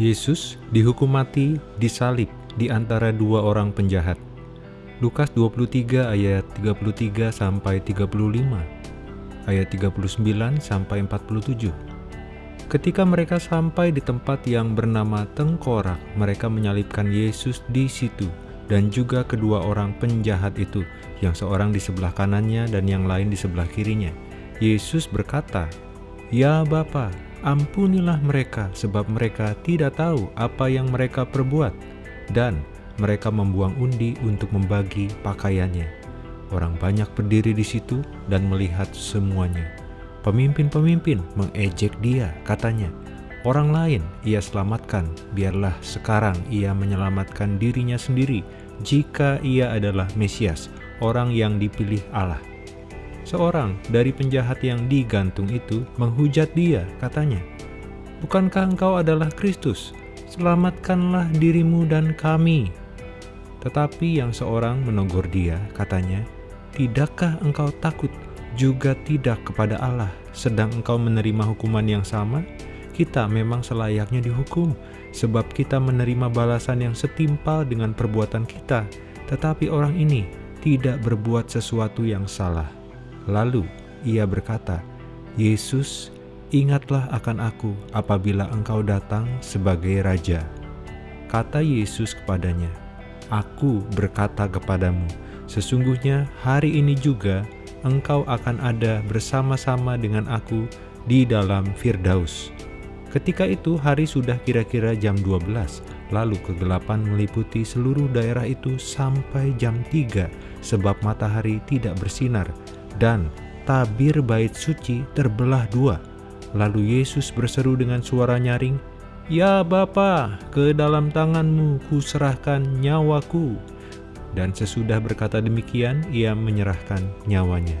Yesus dihukum mati disalib di antara dua orang penjahat. Lukas 23 ayat 33 sampai 35, ayat 39 sampai 47. Ketika mereka sampai di tempat yang bernama Tengkorak, mereka menyalibkan Yesus di situ dan juga kedua orang penjahat itu, yang seorang di sebelah kanannya dan yang lain di sebelah kirinya. Yesus berkata, "Ya Bapa, Ampunilah mereka, sebab mereka tidak tahu apa yang mereka perbuat, dan mereka membuang undi untuk membagi pakaiannya. Orang banyak berdiri di situ dan melihat semuanya. Pemimpin-pemimpin mengejek dia, katanya, Orang lain ia selamatkan, biarlah sekarang ia menyelamatkan dirinya sendiri jika ia adalah Mesias, orang yang dipilih Allah. Seorang dari penjahat yang digantung itu menghujat dia, katanya, Bukankah engkau adalah Kristus? Selamatkanlah dirimu dan kami. Tetapi yang seorang menegur dia, katanya, Tidakkah engkau takut juga tidak kepada Allah, sedang engkau menerima hukuman yang sama? Kita memang selayaknya dihukum, sebab kita menerima balasan yang setimpal dengan perbuatan kita, tetapi orang ini tidak berbuat sesuatu yang salah. Lalu ia berkata, Yesus, ingatlah akan aku apabila engkau datang sebagai Raja. Kata Yesus kepadanya, Aku berkata kepadamu, sesungguhnya hari ini juga engkau akan ada bersama-sama dengan aku di dalam Firdaus. Ketika itu hari sudah kira-kira jam 12, lalu kegelapan meliputi seluruh daerah itu sampai jam 3, sebab matahari tidak bersinar, dan tabir bait suci terbelah dua. Lalu Yesus berseru dengan suara nyaring, Ya Bapa, ke dalam tanganmu kuserahkan nyawaku. Dan sesudah berkata demikian, ia menyerahkan nyawanya.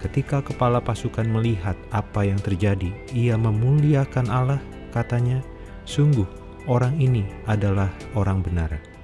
Ketika kepala pasukan melihat apa yang terjadi, ia memuliakan Allah, katanya, Sungguh, orang ini adalah orang benar.